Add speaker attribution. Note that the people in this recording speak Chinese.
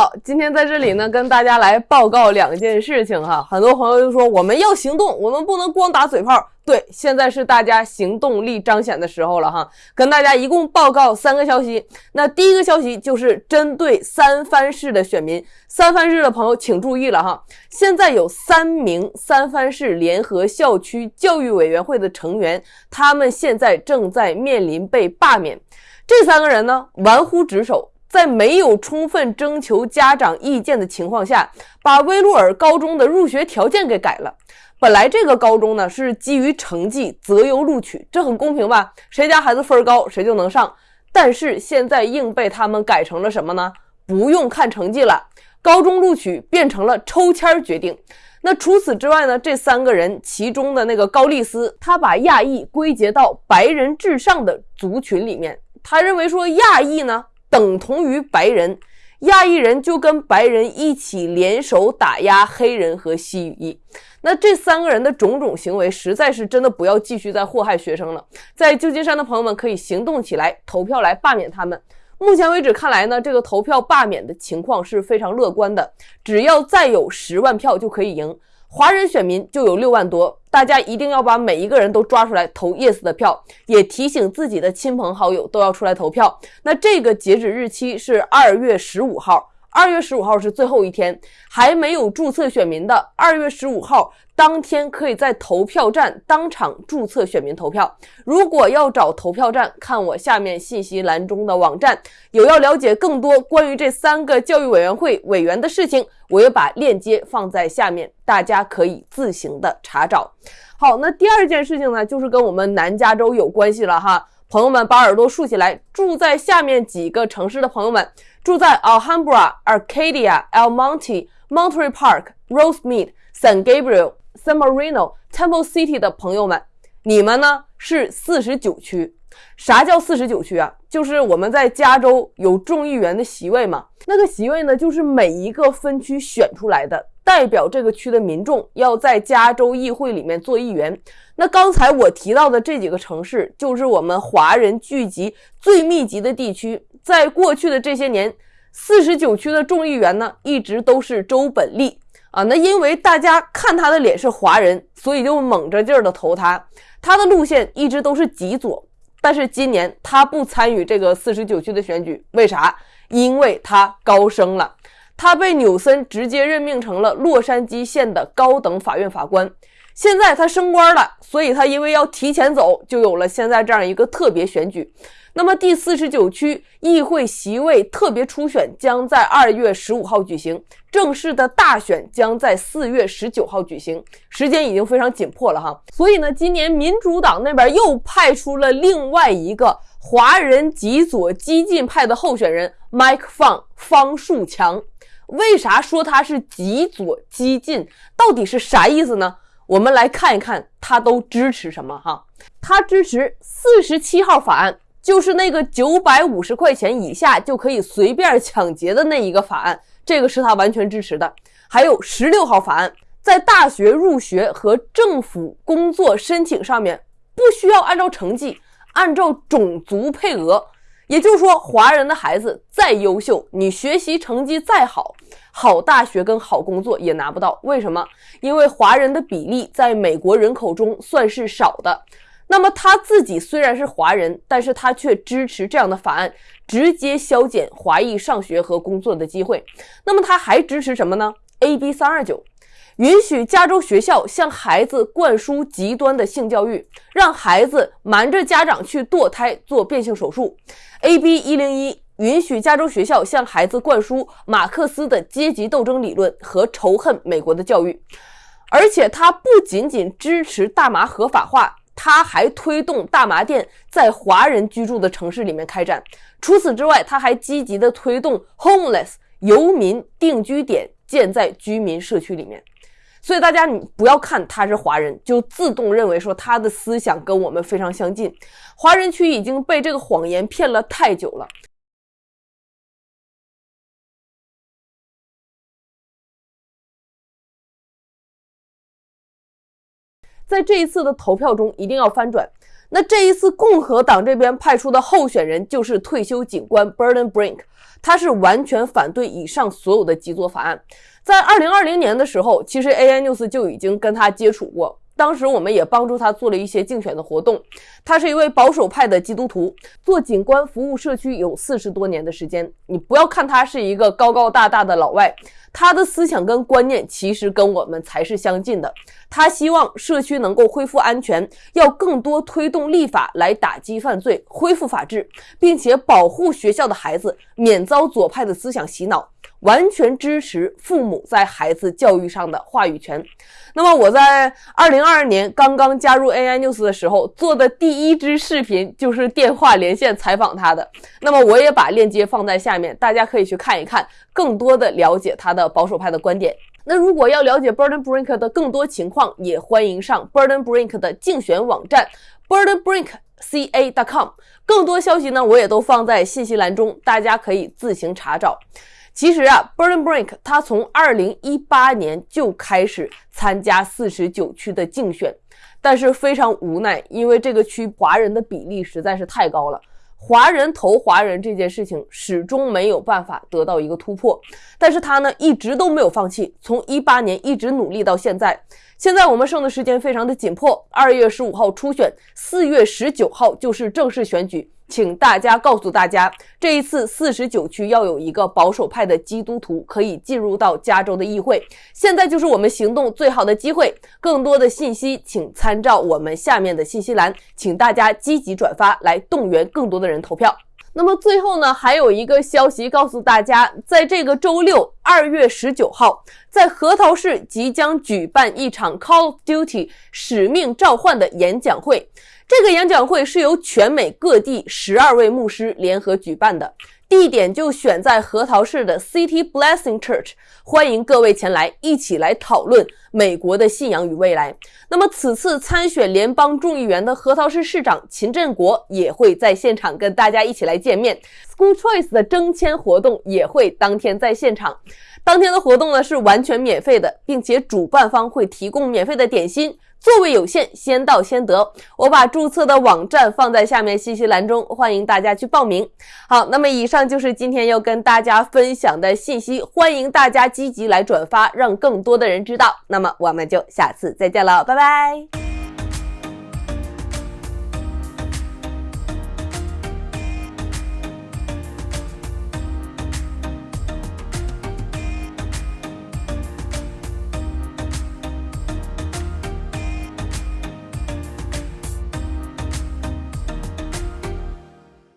Speaker 1: 好，今天在这里呢，跟大家来报告两件事情哈。很多朋友就说我们要行动，我们不能光打嘴炮。对，现在是大家行动力彰显的时候了哈。跟大家一共报告三个消息。那第一个消息就是针对三藩市的选民，三藩市的朋友请注意了哈。现在有三名三藩市联合校区教育委员会的成员，他们现在正在面临被罢免。这三个人呢，玩忽职守。在没有充分征求家长意见的情况下，把威洛尔高中的入学条件给改了。本来这个高中呢是基于成绩择优录取，这很公平吧？谁家孩子分高，谁就能上。但是现在硬被他们改成了什么呢？不用看成绩了，高中录取变成了抽签决定。那除此之外呢？这三个人其中的那个高丽斯，他把亚裔归结到白人至上的族群里面，他认为说亚裔呢。等同于白人，亚裔人就跟白人一起联手打压黑人和西语裔。那这三个人的种种行为，实在是真的不要继续再祸害学生了。在旧金山的朋友们可以行动起来，投票来罢免他们。目前为止看来呢，这个投票罢免的情况是非常乐观的，只要再有十万票就可以赢。华人选民就有六万多，大家一定要把每一个人都抓出来投 yes 的票，也提醒自己的亲朋好友都要出来投票。那这个截止日期是二月十五号。二月十五号是最后一天，还没有注册选民的，二月十五号当天可以在投票站当场注册选民投票。如果要找投票站，看我下面信息栏中的网站。有要了解更多关于这三个教育委员会委员的事情，我也把链接放在下面，大家可以自行的查找。好，那第二件事情呢，就是跟我们南加州有关系了哈。朋友们，把耳朵竖起来。住在下面几个城市的朋友们，住在 Alhambra、Arcadia、El Monte、Monterey Park、Rosemead、San Gabriel、San Marino、Temple City 的朋友们，你们呢是四十九区。啥叫四十九区啊？就是我们在加州有众议员的席位嘛。那个席位呢，就是每一个分区选出来的。代表这个区的民众要在加州议会里面做议员。那刚才我提到的这几个城市，就是我们华人聚集最密集的地区。在过去的这些年，四十九区的众议员呢，一直都是周本利啊。那因为大家看他的脸是华人，所以就猛着劲儿的投他。他的路线一直都是极左，但是今年他不参与这个四十九区的选举，为啥？因为他高升了。他被纽森直接任命成了洛杉矶县的高等法院法官，现在他升官了，所以他因为要提前走，就有了现在这样一个特别选举。那么第四十九区议会席位特别初选将在二月十五号举行，正式的大选将在四月十九号举行，时间已经非常紧迫了哈。所以呢，今年民主党那边又派出了另外一个华人极左激进派的候选人 Mike 方方树强。为啥说他是极左激进？到底是啥意思呢？我们来看一看他都支持什么哈。他支持四十七号法案，就是那个九百五十块钱以下就可以随便抢劫的那一个法案，这个是他完全支持的。还有十六号法案，在大学入学和政府工作申请上面不需要按照成绩，按照种族配额。也就是说，华人的孩子再优秀，你学习成绩再好，好大学跟好工作也拿不到。为什么？因为华人的比例在美国人口中算是少的。那么他自己虽然是华人，但是他却支持这样的法案，直接削减华裔上学和工作的机会。那么他还支持什么呢？AB 三二九。允许加州学校向孩子灌输极端的性教育，让孩子瞒着家长去堕胎做变性手术。AB 一零一允许加州学校向孩子灌输马克思的阶级斗争理论和仇恨美国的教育，而且他不仅仅支持大麻合法化，他还推动大麻店在华人居住的城市里面开展。除此之外，他还积极的推动 homeless 游民定居点建在居民社区里面。所以大家，你不要看他是华人，就自动认为说他的思想跟我们非常相近。华人区已经被这个谎言骗了太久了。在这一次的投票中，一定要翻转。那这一次共和党这边派出的候选人就是退休警官 Burden Brink，他是完全反对以上所有的极左法案。在二零二零年的时候，其实 AI News 就已经跟他接触过。当时我们也帮助他做了一些竞选的活动。他是一位保守派的基督徒，做警官服务社区有四十多年的时间。你不要看他是一个高高大大的老外，他的思想跟观念其实跟我们才是相近的。他希望社区能够恢复安全，要更多推动立法来打击犯罪、恢复法治，并且保护学校的孩子免遭左派的思想洗脑。完全支持父母在孩子教育上的话语权。那么我在二零二二年刚刚加入 AI News 的时候做的第一支视频就是电话连线采访他的。那么我也把链接放在下面，大家可以去看一看，更多的了解他的保守派的观点。那如果要了解 Burden Brink 的更多情况，也欢迎上 Burden Brink 的竞选网站 burdenbrinkca.com。更多消息呢，我也都放在信息栏中，大家可以自行查找。其实啊，Burden Brink 他从二零一八年就开始参加四十九区的竞选，但是非常无奈，因为这个区华人的比例实在是太高了，华人投华人这件事情始终没有办法得到一个突破。但是他呢一直都没有放弃，从一八年一直努力到现在。现在我们剩的时间非常的紧迫，二月十五号初选，四月十九号就是正式选举。请大家告诉大家，这一次四十九区要有一个保守派的基督徒可以进入到加州的议会。现在就是我们行动最好的机会。更多的信息请参照我们下面的信息栏，请大家积极转发，来动员更多的人投票。那么最后呢，还有一个消息告诉大家，在这个周六二月十九号，在核桃市即将举办一场 Call of Duty 使命召唤的演讲会。这个演讲会是由全美各地十二位牧师联合举办的，地点就选在核桃市的 City Blessing Church，欢迎各位前来，一起来讨论美国的信仰与未来。那么，此次参选联邦众议员的核桃市市长秦振国也会在现场跟大家一起来见面。School Choice 的征签活动也会当天在现场。当天的活动呢是完全免费的，并且主办方会提供免费的点心。座位有限，先到先得。我把注册的网站放在下面信息栏中，欢迎大家去报名。好，那么以上就是今天要跟大家分享的信息，欢迎大家积极来转发，让更多的人知道。那么我们就下次再见了，拜拜。